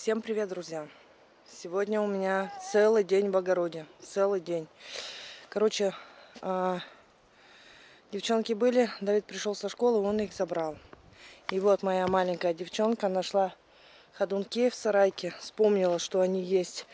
Всем привет, друзья! Сегодня у меня целый день в огороде. Целый день. Короче, э, девчонки были, Давид пришел со школы, он их забрал. И вот моя маленькая девчонка нашла ходунки в сарайке. Вспомнила, что они есть.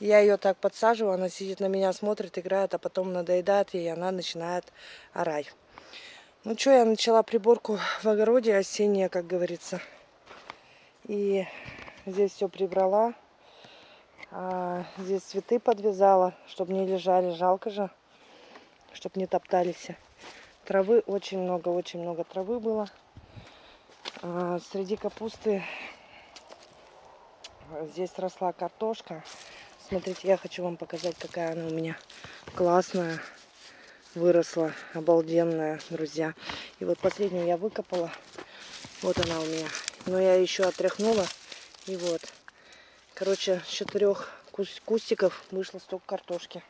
Я ее так подсаживаю, она сидит на меня, смотрит, играет, а потом надоедает ей, и она начинает орать. Ну что, я начала приборку в огороде осенняя, как говорится. И Здесь все прибрала. А, здесь цветы подвязала, чтобы не лежали. Жалко же, чтобы не топтались. Травы очень много, очень много травы было. А, среди капусты здесь росла картошка. Смотрите, я хочу вам показать, какая она у меня классная. Выросла, обалденная, друзья. И вот последнюю я выкопала. Вот она у меня. Но я еще отряхнула. И вот, короче, с четырех кустиков вышло столько картошки.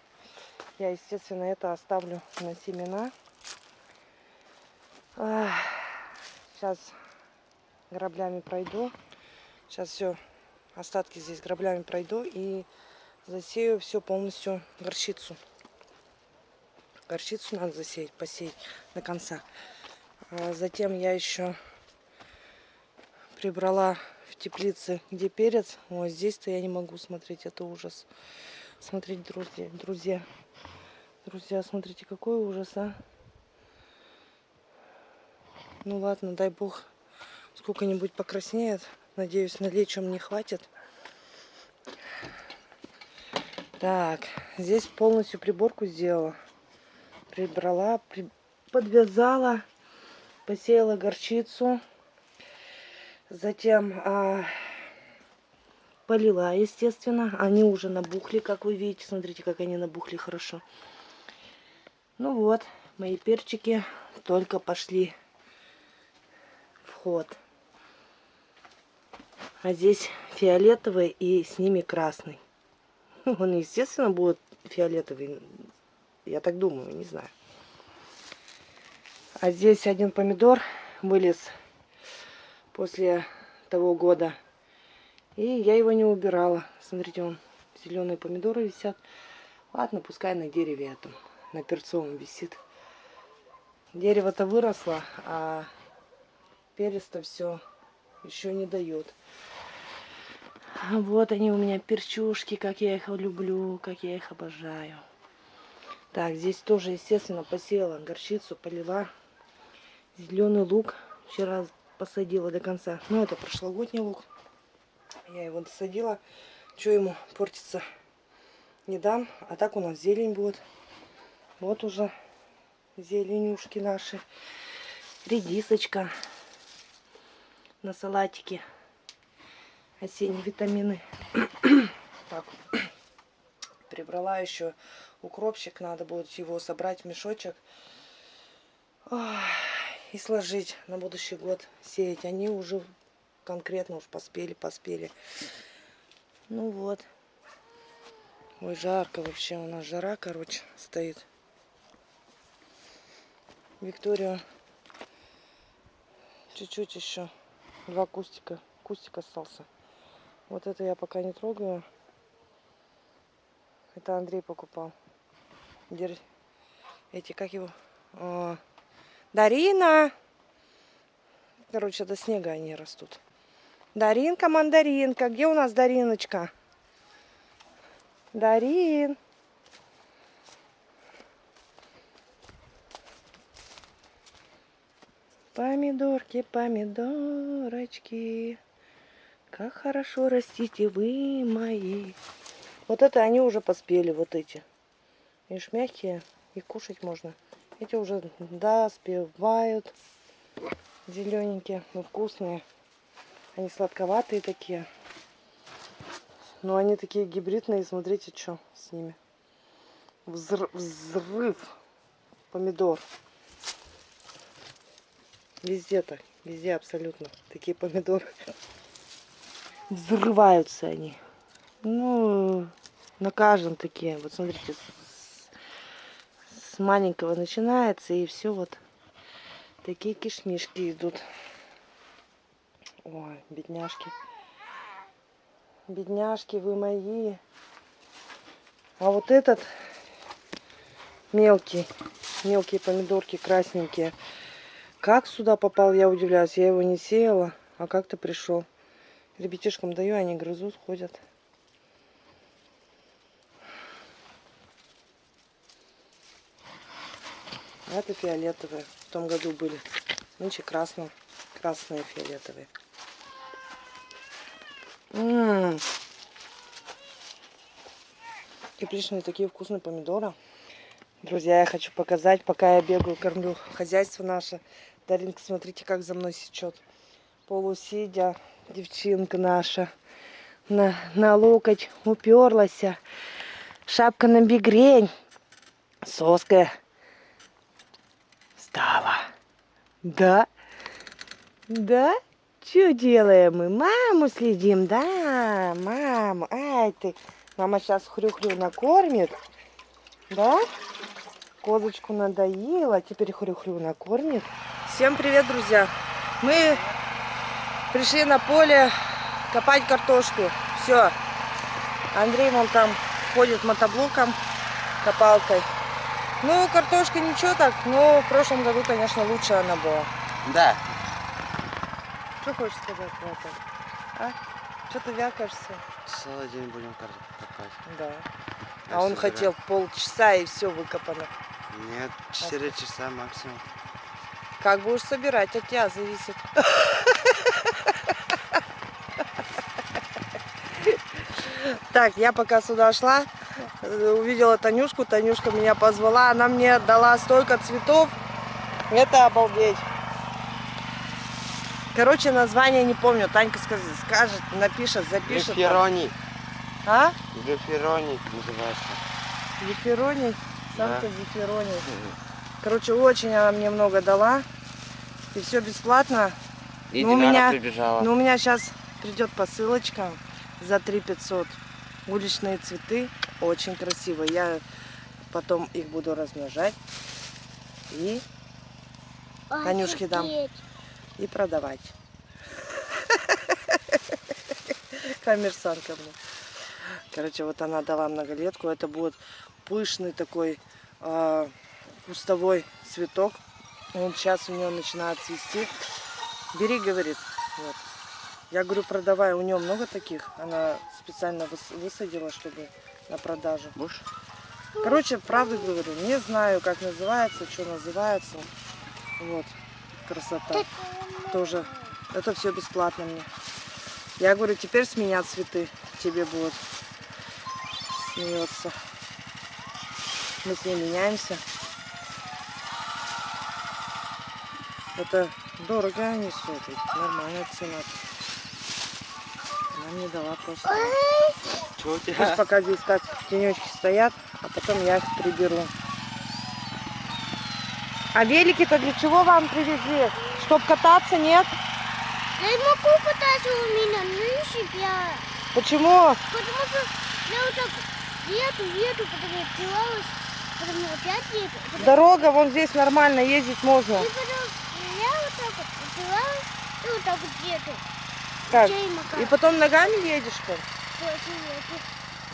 Я, естественно, это оставлю на семена. Сейчас граблями пройду. Сейчас все, остатки здесь граблями пройду и засею все полностью горчицу. Горчицу надо засеять, посеять до конца. А затем я еще прибрала теплице, где перец. Ой, здесь-то я не могу смотреть, это ужас. Смотрите, друзья, друзья, друзья, смотрите, какой ужас, а. Ну ладно, дай бог, сколько-нибудь покраснеет. Надеюсь, на лечом не хватит. Так, здесь полностью приборку сделала. Прибрала, при... подвязала, посеяла горчицу. Затем а, полила, естественно. Они уже набухли, как вы видите. Смотрите, как они набухли хорошо. Ну вот, мои перчики только пошли в ход. А здесь фиолетовый и с ними красный. Он, естественно, будет фиолетовый. Я так думаю, не знаю. А здесь один помидор вылез после того года. И я его не убирала. Смотрите, он зеленые помидоры висят. Ладно, пускай на дереве этом, на перцовом висит. Дерево-то выросло, а перец-то все еще не дает. Вот они у меня перчушки, как я их люблю, как я их обожаю. Так, здесь тоже, естественно, посеяла горчицу, полила зеленый лук. Вчера посадила до конца. Ну, это прошлогодний лук. Я его досадила. Что ему портится? Не дам. А так у нас зелень будет. Вот уже зеленюшки наши. Редисочка на салатике. Осенние витамины. так. Прибрала еще укропчик. Надо будет его собрать в мешочек. Ой и сложить на будущий год сеять. Они уже конкретно уж поспели, поспели. Ну вот. Ой, жарко вообще. У нас жара, короче, стоит. Виктория чуть-чуть еще. Два кустика. Кустик остался. Вот это я пока не трогаю. Это Андрей покупал. Эти, как его? А, Дарина! Короче, до снега они растут. Даринка, мандаринка. Где у нас Дариночка? Дарин. Помидорки, помидорочки. Как хорошо растите вы мои. Вот это они уже поспели, вот эти. Видишь, мягкие. И кушать можно. Эти уже доспевают. Зелененькие, но вкусные. Они сладковатые такие. Но они такие гибридные. Смотрите, что с ними. Взрыв, взрыв помидор. Везде так. Везде абсолютно. Такие помидоры. Взрываются они. Ну, на каждом такие. Вот смотрите, маленького начинается, и все вот такие кишмишки идут. Ой, бедняжки. Бедняжки вы мои. А вот этот мелкий, мелкие помидорки красненькие. Как сюда попал, я удивляюсь. Я его не сеяла, а как-то пришел. Ребятишкам даю, они грызут, ходят. Это фиолетовые. В том году были. Нынче красные. Красные фиолетовые. М Тепличные такие вкусные помидоры. Друзья, я хочу показать, пока я бегаю, кормлю хозяйство наше. Даринка, смотрите, как за мной сечет. Полусидя, девчинка наша. На, на локоть уперлась. Шапка на бигрень. Соска Да? Да? Что делаем мы? Маму следим, да? Маму. Ай ты. Мама сейчас хрю-хрю накормит. Да? Козочку надоела, теперь хрю-хрю накормит. Всем привет, друзья. Мы пришли на поле копать картошку. Все. Андрей вон там ходит мотоблоком, копалкой. Ну, картошка ничего так, но в прошлом году, конечно, лучше она была. Да. Что хочешь сказать про это? А? Что ты вякаешься? Целый день будем копать. Да. Я А он собираю. хотел полчаса и все выкопано. Нет, 4 часа максимум. Как будешь собирать, от тебя зависит. Так, я пока сюда шла, увидела Танюшку, Танюшка меня позвала, она мне дала столько цветов, это обалдеть. Короче, название не помню, Танька скажет, скажет напишет, запишет. там. Гефероний. А? Гефероний называется. Зефироний, самка Да. зефироний. Короче, очень она мне много дала. И все бесплатно. И Ну, у меня- прибежала. Но у меня сейчас придет посылочка за 3 500. Уличные цветы. Очень красивые. Я потом их буду размножать. И, Танюшке дам. и продавать. Коммерсантка мне. Короче, вот она дала многолетку. Это будет пышный такой а, кустовой цветок. Он сейчас у нее начинает цвести. Бери, говорит. Вот. Я говорю, продавай. У нее много таких. Она специально выс- высадила, чтобы на продажу. Будешь? Короче, правду говорю. Не знаю, как называется, что называется. Вот. Красота. Тоже. Это все бесплатно мне. Я говорю, теперь с меня цветы тебе будут. Смеется. Мы с ней меняемся. Это дорого они стоят. Нормальная цена. Она мне дала просто. У Пусть тебя? пока здесь так тенечки стоят, а потом я их приберу. А велики-то для чего вам привезли? Чтоб кататься, нет? Я не могу кататься у меня, ну и себя. Почему? Потому что я вот так еду, еду, потом я отделалась, потом я опять еду. Потом... Дорога вон здесь нормально, ездить можно. И потом я вот так вот отделалась, и вот так вот еду. Как? И потом ногами едешь После еду.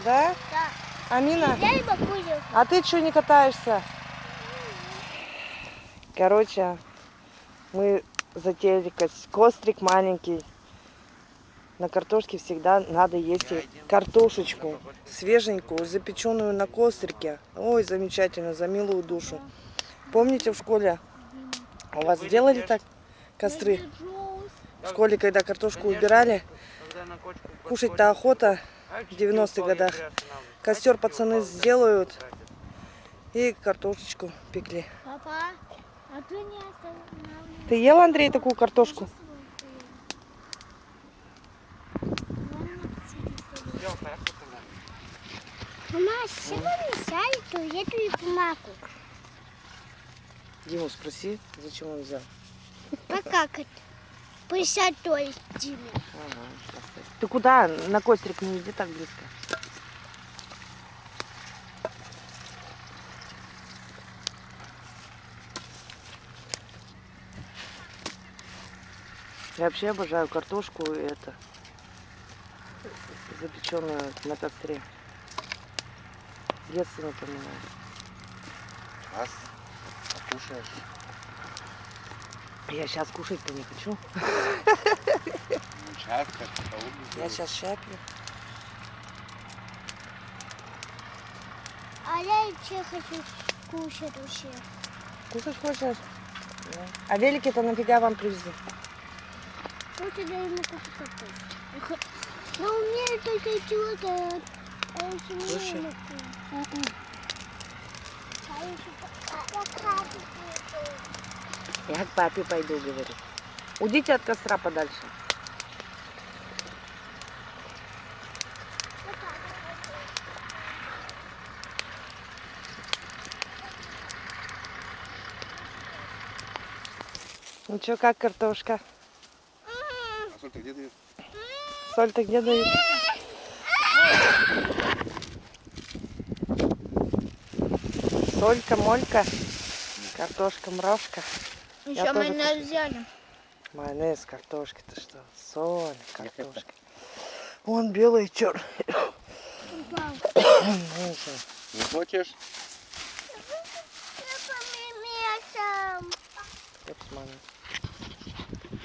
Да? Да. Амина? Я и могу ехать. А ты что не катаешься? Короче, мы затеяли кос- кострик маленький. На картошке всегда надо есть картошечку свеженькую, запеченную на кострике. Ой, замечательно, за милую душу. Помните в школе? У вас делали так костры? В школе, когда картошку убирали, кушать-то охота в 90-х годах. Костер пацаны сделают и картошечку пекли. Папа, а ты не. Ты ел, Андрей, такую картошку? Мама, сегодня и бумагу. Диму спроси, зачем он взял. А? Присядь, то есть, Диме. Ты куда? На кострик не иди так близко. Я вообще обожаю картошку и это. запеченную на костре. Детство напоминает. Раз. Покушаешь. Я сейчас кушать-то не хочу. Ну, Я сейчас щаплю. А я еще хочу кушать вообще. Кушать хочешь? Да. А велики-то нафига вам привезли? Вот я ему кушать Но у меня только чего-то... А я еще не Слушай. могу. М-м. А я к папе пойду. Я к папе пойду, говорит. Уйдите от костра подальше. Ну что, как картошка? А соль-то где дают? Соль-то где дают? Солька, молька, картошка, мравка. Еще тоже майонез взяли. Майонез, картошка, ты что? Соль, картошка. Вон белый черный. Не хочешь?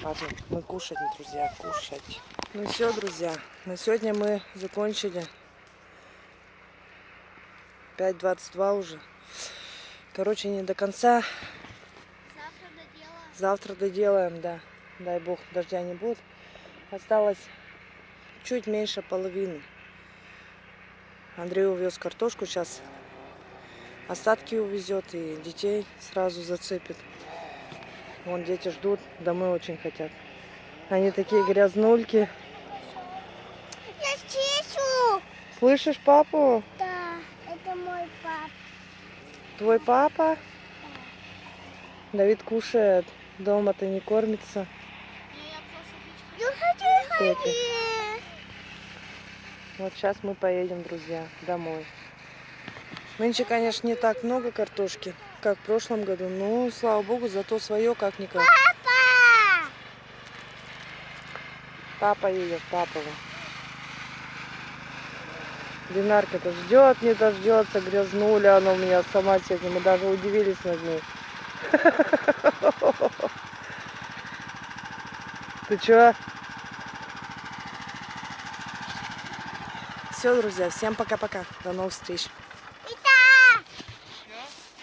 Ладно, мы кушать, друзья, кушать. Ну все, друзья, на сегодня мы закончили. 5.22 уже. Короче, не до конца. Завтра доделаем. Завтра доделаем, да. Дай бог, дождя не будет. Осталось чуть меньше половины. Андрей увез картошку сейчас. Остатки увезет и детей сразу зацепит. Вон дети ждут, домой очень хотят. Они такие грязнульки. Я чищу. Слышишь папу? Да, это мой папа. Твой папа? Давид кушает. Дома-то не кормится. Я хочу ходить. Вот сейчас мы поедем, друзья, домой. Нынче, конечно, не так много картошки, как в прошлом году. Но, слава богу, зато свое как-никак. Папа! Папа едет, папа. вон. Динарка-то ждет, не дождется, грязнуля она у меня сама сегодня. Мы даже удивились над ней. Ты чё? Все, друзья, всем пока-пока. До новых встреч.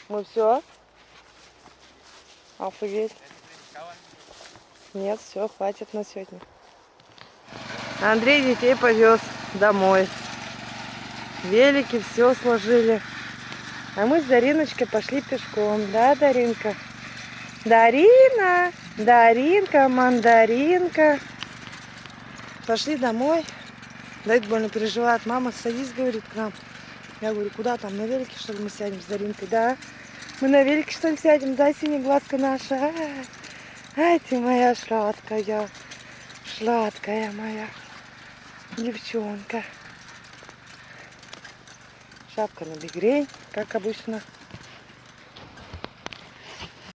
Мы все? Офигеть. Нет, все, хватит на сегодня. Андрей детей повез домой. Велики все сложили. А мы с Дариночкой пошли пешком. Да, Даринка? Дарина! Даринка, мандаринка. Пошли домой. Давид больно переживает. Мама, садись, говорит, к нам. Я говорю, куда там, на велике, что ли, мы сядем с Даринкой? Да. Мы на велике, что ли, сядем? Да, синеглазка наша. А, Ай, ты моя сладкая. Сладкая моя девчонка. Шапка на бигрень, как обычно.